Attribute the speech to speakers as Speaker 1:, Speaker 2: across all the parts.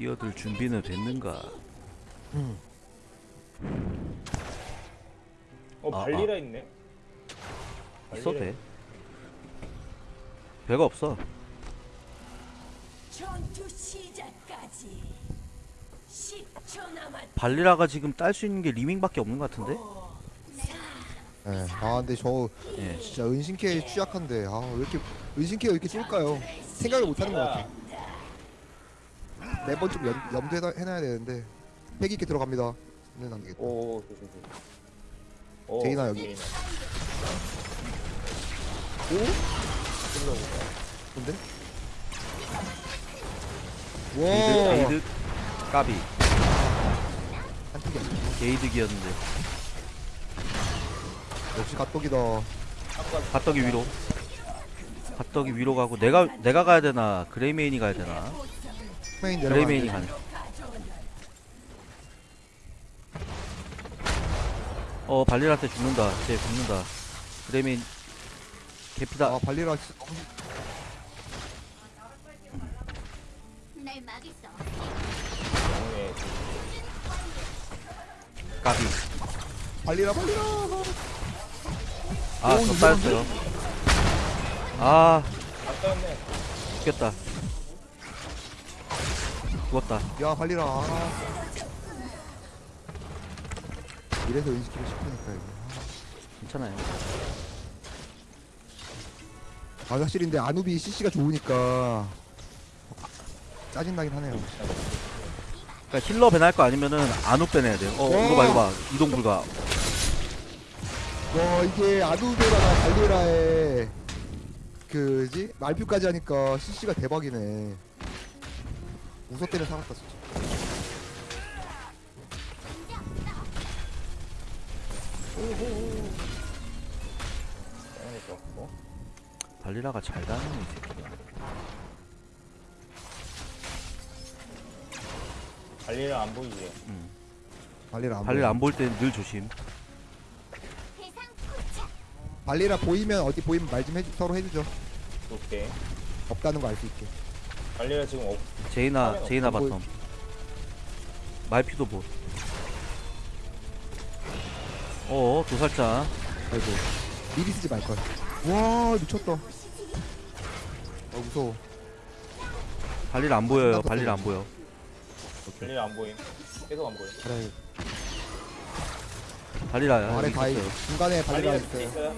Speaker 1: 뛰어들 준비는 됐는가?
Speaker 2: 어
Speaker 1: 아,
Speaker 2: 발리라 있네.
Speaker 1: 있어도
Speaker 2: 발리라
Speaker 1: 돼. 별거 없어.
Speaker 3: 전투 시작까지 10초 남았.
Speaker 1: 발리라가 지금 딸 수 있는 게 리밍밖에 없는 것 같은데?
Speaker 4: 예. 아 근데 저
Speaker 1: 예.
Speaker 4: 진짜 은신케 취약한데 아왜 이렇게 은신케가 이렇게 쏠까요? 생각을 못하는 것 같아. 매번 좀 염, 염두에 해놔야 되는데 패기 있게 들어갑니다. 는안 되겠다.
Speaker 2: 오 조심 조심. 오,
Speaker 4: 제이나 여기.
Speaker 2: 제이나.
Speaker 4: 오?
Speaker 2: 찔러보자.
Speaker 4: 근데?
Speaker 1: 게이드,
Speaker 4: 와.
Speaker 1: 게이드, 까비.
Speaker 4: 한틱이 아니야.
Speaker 1: 게이드기였는데.
Speaker 4: 역시 갓떡이다.
Speaker 1: 갓떡이 위로. 갓떡이 위로 가고 내가 내가 가야 되나 그레이메인이 가야 되나?
Speaker 4: 메인 내려가.
Speaker 1: 가네. 어 발리라한테 죽는다. 쟤 죽는다. 그레이메인 개피다.
Speaker 4: 아 발리라 너무
Speaker 1: 까비.
Speaker 4: 발리라 발리라.
Speaker 1: 아,
Speaker 4: 오,
Speaker 1: 저 따였어요. 아. 죽겠다. 죽었다.
Speaker 4: 야 발리라. 아. 이래서 은신케를 싶으니까 이거.
Speaker 1: 괜찮아요.
Speaker 4: 아 확실히 근데 아누비 CC가 좋으니까 짜증 나긴 하네요.
Speaker 1: 그러니까 힐러 배날 거 아니면은 안우 빼내야 돼요. 어, 이거 봐, 이거 봐. 이동 불가.
Speaker 4: 와 이게 아누비라나 발리라의 그지 말표까지 하니까 CC가 대박이네. 웃어 때는 살았다 진짜.
Speaker 2: 영웅이 좋았고.
Speaker 1: 발리라가 잘 다니네, 이 새끼가.
Speaker 2: 발리라 안 보이지.
Speaker 1: 음.
Speaker 4: 발리라 안
Speaker 1: 발리라
Speaker 4: 보여.
Speaker 1: 안볼때늘 조심.
Speaker 4: 발리라 보이면 어디 보이면 말 좀 해주 서로 해주죠.
Speaker 2: 오케이.
Speaker 4: 없다는 거 알 수 있게.
Speaker 2: 발리라 지금 없.
Speaker 1: 제이나,
Speaker 2: 화면
Speaker 1: 제이나
Speaker 4: 없어
Speaker 1: 바텀. 말피도 뭐. 어, 도살자.
Speaker 4: 아이고 미리 쓰지 말 걸. 와 미쳤다. 아 무서워.
Speaker 1: 발리라 안 보여요.
Speaker 4: 나도
Speaker 1: 발리라 안 보여.
Speaker 2: 발리라 안 보임. 계속 안 보임.
Speaker 4: 그래
Speaker 1: 발리라야.
Speaker 4: 아래.
Speaker 1: 있-
Speaker 4: 중간에 발리라 있어요.
Speaker 2: 있어요.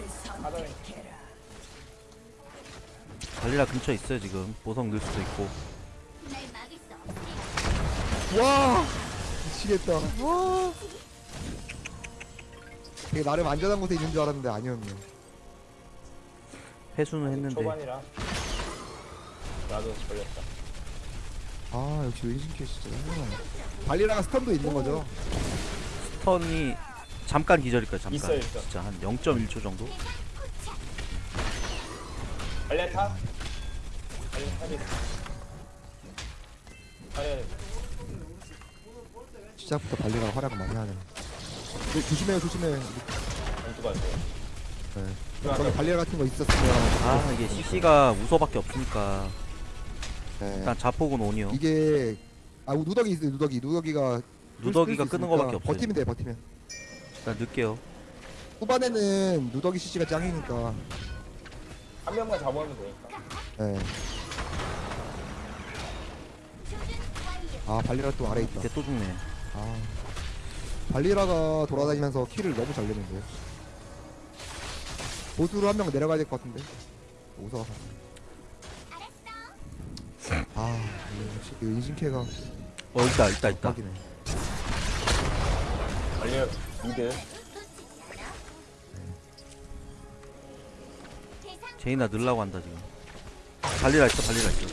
Speaker 1: 발리라 근처에 있어요, 지금. 보석 넣을 수도 있고.
Speaker 4: 와 미치겠다. 와. 되게 나름 안전한 곳에 있는 줄 알았는데 아니었네.
Speaker 1: 회수는 했는데.
Speaker 2: 초반이라. 나도 걸렸다.
Speaker 4: 아 역시 왼신캐 진짜. 발리라가 스턴도 있는 거죠.
Speaker 1: 스턴이 잠깐 기절일 거야, 잠깐.
Speaker 2: 있어, 있어.
Speaker 1: 진짜 한 0.1초 정도?
Speaker 2: 발리라 타. 타지. 발리라.
Speaker 4: 시작부터 발리라가 활약을 많이 하네. 네, 조심해요
Speaker 2: 안 돼.
Speaker 4: 네. 저기 발리라 같은 거 있었으면
Speaker 1: 아, 이게 CC가 우소밖에 없으니까.
Speaker 4: 네.
Speaker 1: 일단 자폭은 온이요.
Speaker 4: 이게 아 누더기 있어요 누더기 누더기가
Speaker 1: 누더기가
Speaker 4: 끌수
Speaker 1: 끄는 거밖에 없어요.
Speaker 4: 버티면 돼 버티면
Speaker 1: 일단 늦게요.
Speaker 4: 후반에는 누더기 CC가 짱이니까
Speaker 2: 한 명만 잡아오면 되니까.
Speaker 4: 네. 아 발리라 또 아래 있다
Speaker 1: 이제 또 죽네.
Speaker 4: 아 발리라가 돌아다니면서 킬을 너무 잘 내는데요 보수로 한 명 내려가야 될 것 같은데 오서 아 역시 그
Speaker 1: 어, 있다, 있다, 있다.
Speaker 4: 대박이네
Speaker 2: 발리라 미드.
Speaker 1: 제이나 늘라고 한다, 지금. 발리라 있어, 발리라 있어.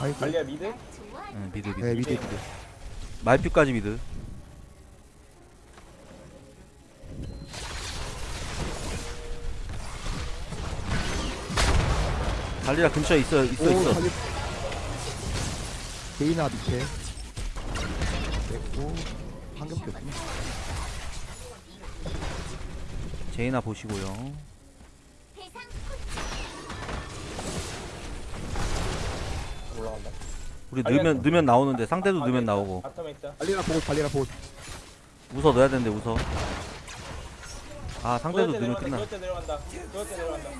Speaker 4: 아이고
Speaker 2: 발리라 미드.
Speaker 1: 응, 미드, 미드.
Speaker 4: 네 미드 미드
Speaker 1: 말퓨까지 미드. 발리라 근처에 있어, 있어, 있어.
Speaker 4: 발리 데이나 밑에 됐고 방금 뺐구나
Speaker 1: 제이나 보시고요.
Speaker 2: 올라간다.
Speaker 1: 우리 넣으면 넣으면 나오는데 상대도
Speaker 2: 아,
Speaker 1: 넣으면. 나오고
Speaker 2: 바텀에 있다.
Speaker 4: 발리라 보고 발리라 보고
Speaker 1: 웃어 넣어야 되는데 웃어 아 상대도 넣으면. 끝나
Speaker 2: 도열대 내려간다. 도열대 내려간다.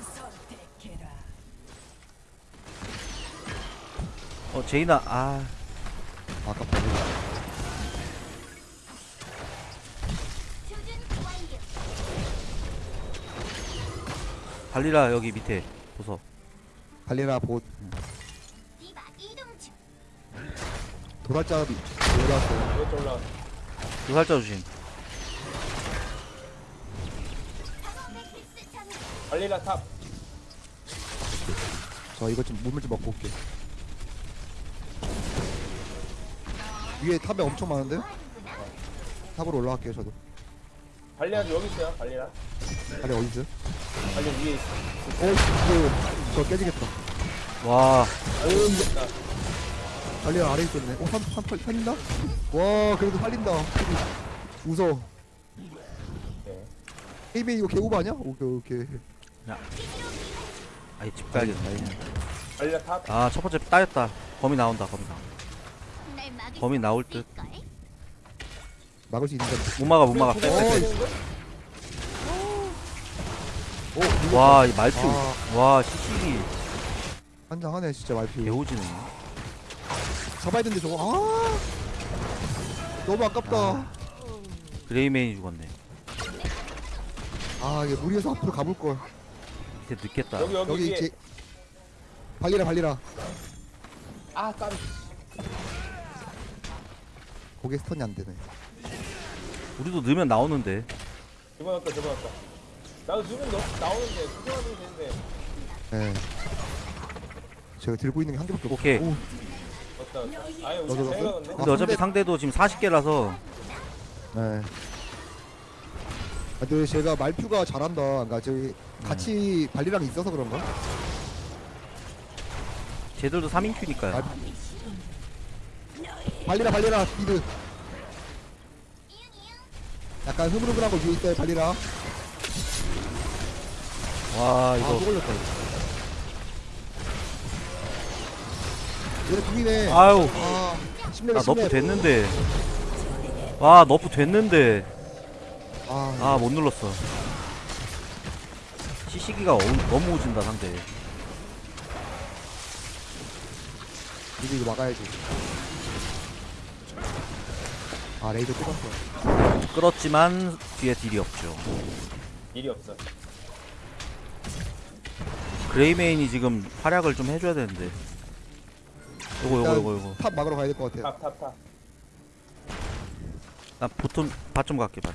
Speaker 1: 어 제이나 아
Speaker 4: 아깝다
Speaker 3: 조준 완료.
Speaker 1: 발리라 여기 밑에 보소
Speaker 4: 발리라 보 도달자비 올라왔어요
Speaker 2: 도열대 올라왔어.
Speaker 1: 그 살짝 조심.
Speaker 2: 발리라 탑.
Speaker 4: 저 이거 좀 물물 좀 먹고 올게 위에 탑에 엄청 많은데? 탑으로 올라갈게요 저도
Speaker 2: 발리라 여기 있어요. 발리라.
Speaker 4: 발리 어디 있어요?
Speaker 2: 발리 위에 있어.
Speaker 4: 어 이거 저 깨지겠다
Speaker 1: 와
Speaker 2: 발리 있다.
Speaker 4: 발리랑 아래 있었네 어? 3, 3, 8, 살린다? 와 그래도 살린다 웃어
Speaker 2: 네.
Speaker 4: 헤이메이 이거 개오버 아니야? 오케이 오케이
Speaker 1: 아이 집 가야겠다
Speaker 2: 발리라 탑.
Speaker 1: 아 첫 번째 따였다 범위 나온다 범위 나온다
Speaker 3: 수
Speaker 1: 나올 듯.
Speaker 4: 막을 수 있는데
Speaker 1: 못 막아 못 막아
Speaker 2: 어,
Speaker 1: 빼빼 빼
Speaker 4: 오 이거
Speaker 1: 와 이 말투
Speaker 4: 아.
Speaker 1: 와 시식이
Speaker 4: 한장하네 진짜 말피
Speaker 1: 개오지네
Speaker 4: 잡아야 되는데 저거 아 너무 아깝다
Speaker 1: 아. 그레이메인이 죽었네
Speaker 4: 아 이게 무리해서 앞으로 가볼걸
Speaker 1: 밑에 늦겠다
Speaker 2: 여기 여기,
Speaker 4: 여기. 제 발리라 발리라
Speaker 2: 아 까비.
Speaker 4: 거기에 스턴이 안 되네
Speaker 1: 우리도 넣으면 나오는데
Speaker 2: 집어넣었다 집어넣었다. 나도 지금 너 나오는데 구경하면 되는데.
Speaker 4: 예 제가 들고 있는 게 한 개밖에 없어
Speaker 1: 오케이.
Speaker 4: 오.
Speaker 2: 아예 우리
Speaker 4: 넣었어?
Speaker 1: 근데 어차피
Speaker 4: 상대-
Speaker 1: 상대도 지금 40개라서.
Speaker 4: 네. 아, 근데 제가 말표가 잘한다. 그러니까 저기 같이 발리랑 있어서 그런가?
Speaker 1: 쟤들도 3인큐니까요.
Speaker 4: 아, 발리라 발리라 미드. 약간 흐물흐물한 거 위에 있어요 발리라.
Speaker 1: 와
Speaker 4: 아
Speaker 1: 이거.
Speaker 4: 또 걸렸다 얘네 궁이네.
Speaker 1: 아유. 아나
Speaker 4: nerf
Speaker 1: 됐는데. 와 nerf 됐는데.
Speaker 4: 아,
Speaker 1: 아못 눌렀어. CC기가 어, 너무 오진다 상대.
Speaker 4: 이거 이거 막아야지. 아 레이저 뜯었어.
Speaker 1: 끌었지만 뒤에 딜이 없죠.
Speaker 2: 일이 없어.
Speaker 1: 그레이메인이 지금 활약을 좀 해줘야 되는데 요거 요거 요거 요거
Speaker 4: 탑 막으러 가야 될 것 같아요
Speaker 2: 탑탑 탑.
Speaker 1: 나 보통 밭좀 갈게 밭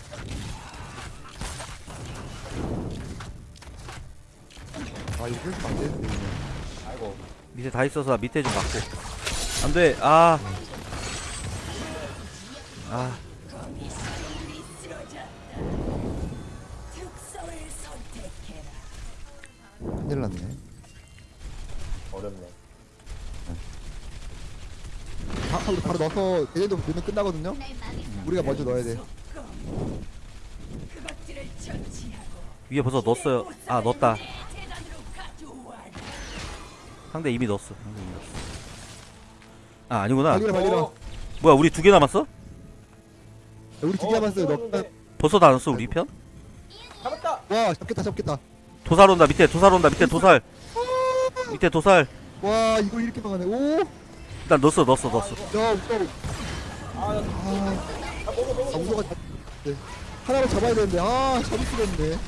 Speaker 4: 아 이거 끊으면 안 되는데 이거.
Speaker 2: 아이고.
Speaker 1: 밑에 다 있어서 나 밑에 좀 맞고 안돼 아 아,
Speaker 4: 큰일 났네. 바, 바로, 바로 넣어서 얘네도 넣으면 끝나거든요. 우리가 먼저 넣어야 돼.
Speaker 1: 위에 벌써 넣었어요. 아 넣었다. 상대 이미 넣었어. 상대 이미 넣었어. 아 아니구나.
Speaker 4: 발리라 발리라
Speaker 2: 어,
Speaker 1: 뭐야 우리 두 개 남았어?
Speaker 4: 우리 두개 남았어요. 넣
Speaker 1: 벌써 다 넣었어 우리 편?
Speaker 2: 잡았다.
Speaker 4: 와 잡겠다 잡겠다.
Speaker 1: 도살 온다 밑에 도살 온다 밑에 도살. 밑에 도살.
Speaker 4: 와 이거 이렇게 막아네 오 야
Speaker 1: 일단 넣었어 넣었어 넣었어
Speaker 2: 아, 나,
Speaker 4: 아,
Speaker 2: 아 먹어 먹어.
Speaker 4: 아 우서가 잡 네. 하나를 잡아야 되는데 아 잡을 수가 없네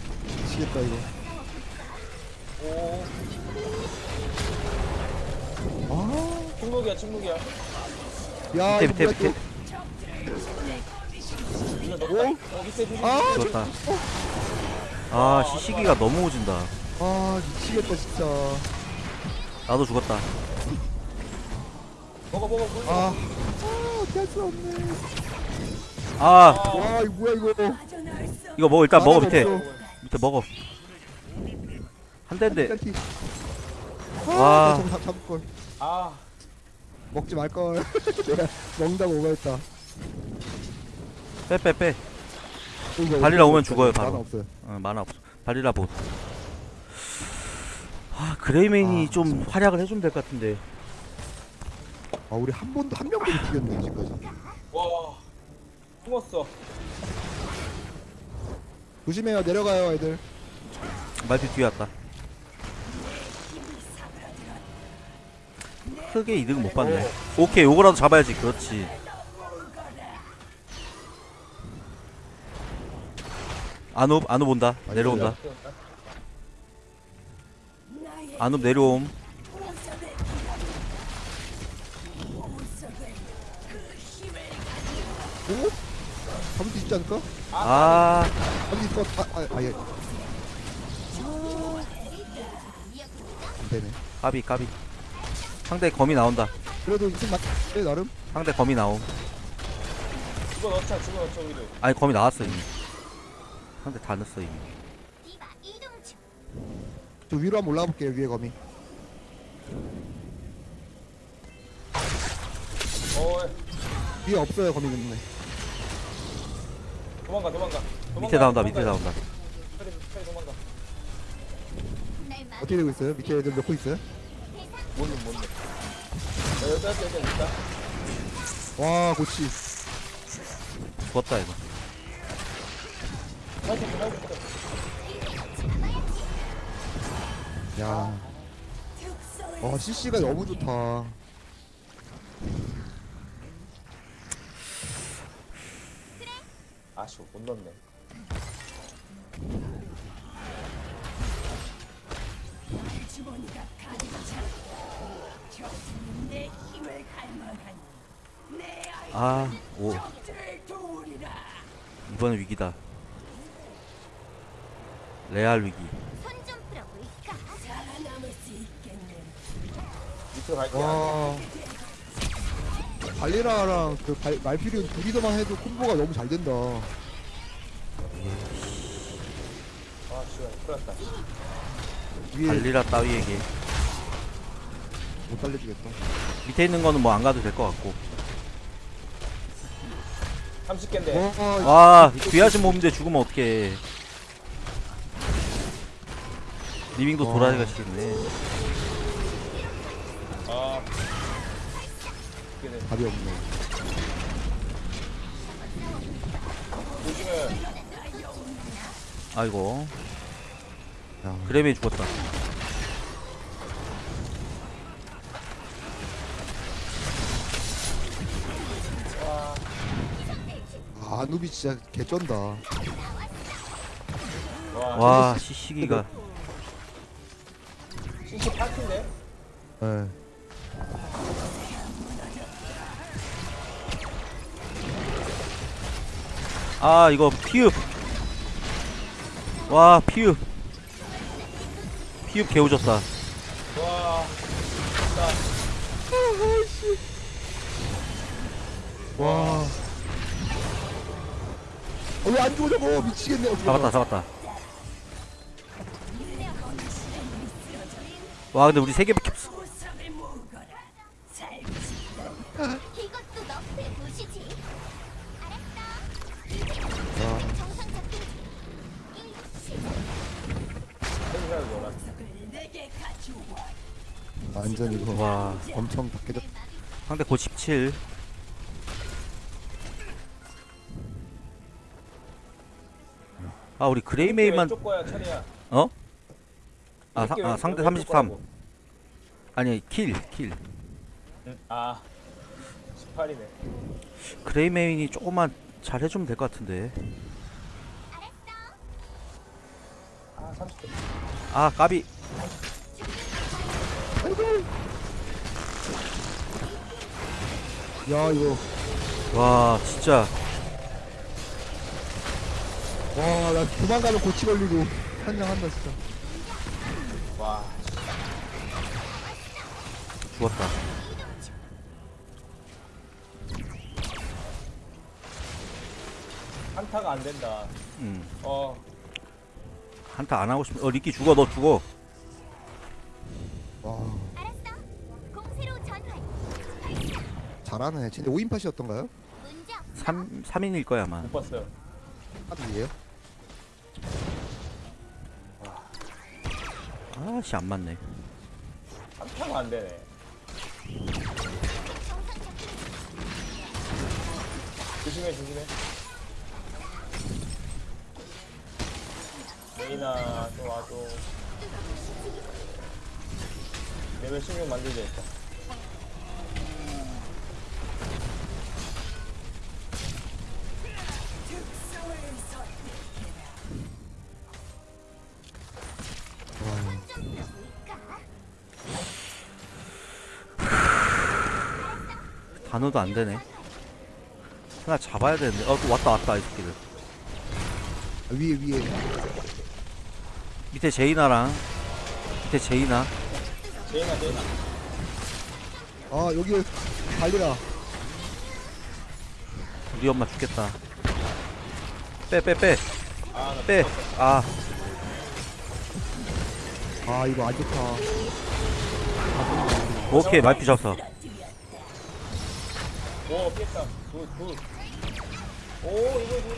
Speaker 4: 미치겠다 이거
Speaker 2: 오.
Speaker 4: 아
Speaker 2: 침묵이야 침묵이야.
Speaker 4: 야
Speaker 1: 밑에 밑에 밑에
Speaker 2: 이거
Speaker 4: 또
Speaker 2: 넣었다. 어 밑에 조심.
Speaker 4: 아,
Speaker 1: 좋다 아 시 시기가 너무 오진다
Speaker 4: 아 미치겠다 진짜
Speaker 1: 나도 죽었다
Speaker 2: 먹어 먹어 물.
Speaker 4: 아, 아. 어떻게 할수 없네 아와 이거 뭐야 이거?
Speaker 1: 이거 먹어 일단 먹어
Speaker 4: 하나도
Speaker 1: 밑에. 밑에 먹어. 한 대인데.
Speaker 4: 짤티.
Speaker 1: 와.
Speaker 4: 아, 저거 잡- 잡을 걸.
Speaker 2: 아.
Speaker 4: 먹지 말 걸. 내가 먹는다고 오버했다.
Speaker 1: 빼빼 빼.
Speaker 4: 어, 이거
Speaker 1: 발리라 오면? 죽어요,
Speaker 4: 만화
Speaker 1: 바로.
Speaker 4: 없어요.
Speaker 1: 어, 만화 없어. 발리라 봇. 아 그레이맨이
Speaker 4: 아,
Speaker 1: 좀 활약을 해주면 될 것 같은데
Speaker 4: 아 우리 한 번도 한 명도 못 죽였네 지금까지.
Speaker 2: 와 숨었어.
Speaker 4: 조심해요 내려가요 애들.
Speaker 1: 말피 뒤에 왔다. 크게 이득 못 봤네. 오케이 요거라도 잡아야지. 그렇지. 안옵 안옵 온다. 내려온다. 안옵 내려옴
Speaker 4: 오? 잡을 수 있지 않을까?
Speaker 1: 아.
Speaker 4: 것 같아 아, 아, 아 예. 안 되네.
Speaker 1: 까비 까비. 상대 거미 나온다.
Speaker 4: 그래도 이승 맞.. 네 나름.
Speaker 1: 상대 거미 나옴.
Speaker 2: 집어넣자 집어넣자 우리도
Speaker 1: 아니 거미 나왔어 이미. 상대 다 넣었어 이미.
Speaker 4: 저 위로 한번 올라가 볼게요 위에 거미.
Speaker 2: 어
Speaker 4: 위에 없어요 거미 근데
Speaker 2: 도망가 도망가 도망가,
Speaker 1: 밑에 나온다 밑에
Speaker 2: 도망가.
Speaker 1: 나온다.
Speaker 4: 어떻게 되고 있어요? 밑에 애들 몇코 있어요?
Speaker 2: 뭔데 뭔데 야 여기 여기 여기 있다
Speaker 4: 와 고치
Speaker 1: 죽었다 이거
Speaker 4: 야. 와 CC가 너무 좋다
Speaker 2: 아쉬워 못 넣네.
Speaker 1: 아오. 이번엔 위기다. 레알 위기.
Speaker 3: 손좀 풀어 볼까?
Speaker 2: 밑으로 갈게
Speaker 4: 와 발리라랑 그 발, 말피리온 둘이서만 해도 콤보가 너무 잘 된다.
Speaker 2: 아 씨발 큰일 났다.
Speaker 4: 위에
Speaker 1: 발리라 따위에게.
Speaker 4: 못 달려주겠다.
Speaker 1: 밑에 있는 거는 뭐 안 가도 될 것 같고.
Speaker 2: 30개인데.
Speaker 4: 와
Speaker 1: 와 귀하신 몸인데 죽으면 어떡해. 리빙도
Speaker 4: 와.
Speaker 1: 돌아가시겠네
Speaker 4: 답이 없네.
Speaker 1: 아이고.
Speaker 4: 야.
Speaker 1: 그래메이 죽었다.
Speaker 4: 아, 아누비 진짜 개쩐다.
Speaker 2: 와,
Speaker 1: 와 시시기가.
Speaker 2: CC 파티인데?
Speaker 4: 예.
Speaker 1: 아 이거 피읍. 와 피읍. 피읍 개우졌다.
Speaker 2: 와
Speaker 4: 와. 어, 왜안 죽어 저거 미치겠네. 어,
Speaker 1: 잡았다 잡았다. 와 근데 우리 세 개밖에 없어
Speaker 4: 완전 이거
Speaker 1: 와
Speaker 4: 엄청 다 깨졌.
Speaker 1: 상대 고 17. 아 우리 그레이메이만 어? 아, 사, 아
Speaker 2: 왼-
Speaker 1: 상대
Speaker 2: 왼쪽
Speaker 1: 33.
Speaker 2: 거라고.
Speaker 1: 아니 킬 킬.
Speaker 2: 응. 아 18이네
Speaker 1: 그레이메인이 조금만 잘 해주면 될 것 같은데.
Speaker 2: 아 30대
Speaker 1: 아 까비.
Speaker 4: 야 이거
Speaker 1: 와 진짜
Speaker 4: 와나 도망가면 고치 걸리고 한장한다 진짜.
Speaker 2: 와
Speaker 1: 죽었다.
Speaker 2: 한타가 안 된다
Speaker 1: 음
Speaker 2: 어
Speaker 1: 한타 안 하고 싶. 어 리키 죽어 너 죽어.
Speaker 4: 잘하네. 쟤네 5인팟이었던가요?
Speaker 1: 3, 3인일 거야 아마
Speaker 2: 못 봤어요.
Speaker 4: 하드예요?
Speaker 1: 아씨 안 맞네
Speaker 2: 한타가 안 되네. 조심해 조심해. 레이나 좀 와줘. 레벨 16 만들자 일단.
Speaker 1: 단어도 안 되네. 하나 잡아야 되는데. 어, 또 왔다 왔다 이 새끼들.
Speaker 4: 아, 위에 위에
Speaker 1: 밑에 제이나랑 밑에 제이나.
Speaker 2: 제이나 제이나
Speaker 4: 아 여기 달리라
Speaker 1: 우리 엄마 죽겠다. 빼 빼 빼.
Speaker 2: 아나
Speaker 1: 빼. 아,
Speaker 4: 아 이거 안 좋다
Speaker 1: 오케이 말피 잡았어.
Speaker 2: 오 피했다. 굿굿. 오 이거 이거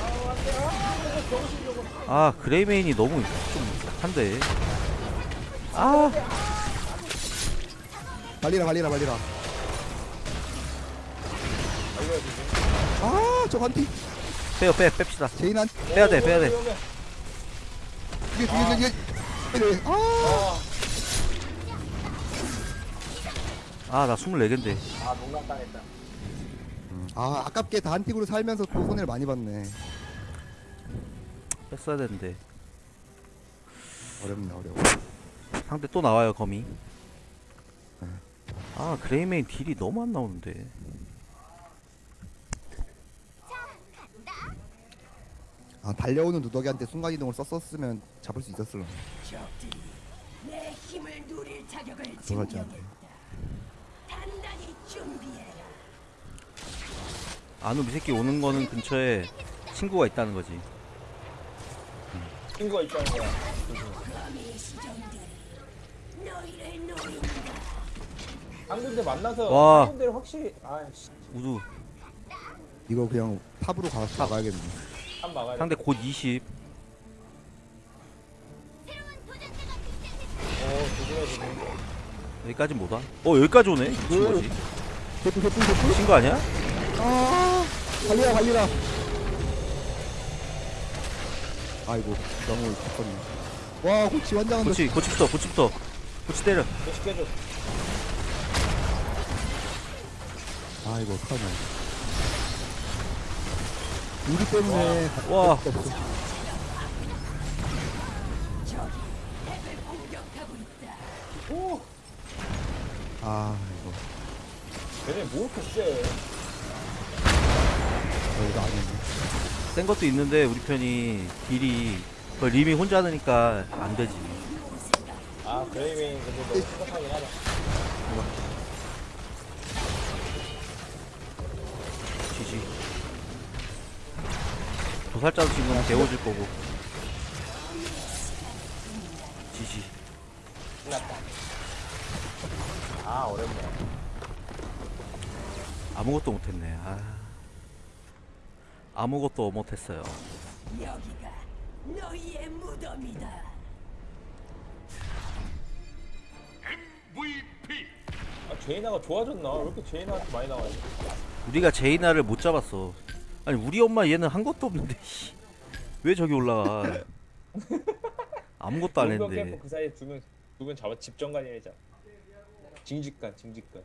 Speaker 2: 아 안돼 아 이거 정신적으로
Speaker 1: 아 그레이메인이 너무 좀 한데. 아,
Speaker 2: 아 이거 지금
Speaker 4: 아저 한티
Speaker 1: 빼요 빼 뺍시다.
Speaker 4: 제인한
Speaker 1: 빼야 돼 빼야 돼.
Speaker 4: 뒤에 뒤에 뒤에 뒤에. 아.
Speaker 1: 아나 24개인데.
Speaker 2: 아 농락 당했다
Speaker 4: 아 아깝게 다 한틱으로 살면서 또 손해를 많이 봤네
Speaker 1: 뺐어야 되는데.
Speaker 4: 어렵네 어려워
Speaker 1: 상대 또 나와요 거미. 아 그레이메인 딜이 너무 안 나오는데.
Speaker 4: 아 달려오는 누더기한테 순간이동을 썼었으면 잡을 수 있었을 라
Speaker 5: 적들이 내 힘을 누릴 자격을 증명했다. 단단히 준비해라.
Speaker 1: 아누 이 새끼 오는 거는 근처에 친구가 있다는 거지.
Speaker 2: 친구가 있다는 거야. 한 군데 만나서
Speaker 1: 와.
Speaker 2: 한 군데를 확실히 아씨
Speaker 1: 우두
Speaker 4: 이거 그냥 탑으로 가서 나가야겠네
Speaker 2: 한 막아야
Speaker 1: 상대 곧 20.
Speaker 2: 오 조심해 조심해
Speaker 1: 여기까지 못 와. 어 여기까지 오네. 미친 거지.
Speaker 4: 대풀 대풀 대풀
Speaker 1: 미친 거 아니야?
Speaker 4: 아 달리라 달리라 아이고 너무 죽었네. 와 고치 환장한다.
Speaker 1: 고치 고치부터 고치부터 고치 때려.
Speaker 2: 계속 해줘.
Speaker 4: 아이고 어떡하냐. 우리 때문에 갈
Speaker 1: 와.
Speaker 5: 있다.
Speaker 2: 오.
Speaker 4: 아 이거.
Speaker 2: 얘네 뭐 이렇게 쎄
Speaker 4: 어, 이거 아니네
Speaker 1: 센 것도 있는데 우리 편이 딜이 그 림이 혼자 하니까 안 되지.
Speaker 2: 아 그레이메인 근데 너무 심각하긴 하다
Speaker 1: 지지. 도살자도 지금 데워질 거고. 지지.
Speaker 2: 끝났다 아 어렵네
Speaker 1: 아무것도 못했네. 아. 아무것도 못했어요.
Speaker 5: 여기가 너희의 무덤이다.
Speaker 2: 아 제이나가 좋아졌나 왜 이렇게 제이나한테 많이 나와요
Speaker 1: 우리가 제이나를 못 잡았어. 아니 우리 엄마 얘는 한 것도 없는데 씨. 왜 저기 올라가? 아무것도 안 했는데.
Speaker 2: 그 사이에 두명 두명 잡아 집정관이래자 징집관 징집관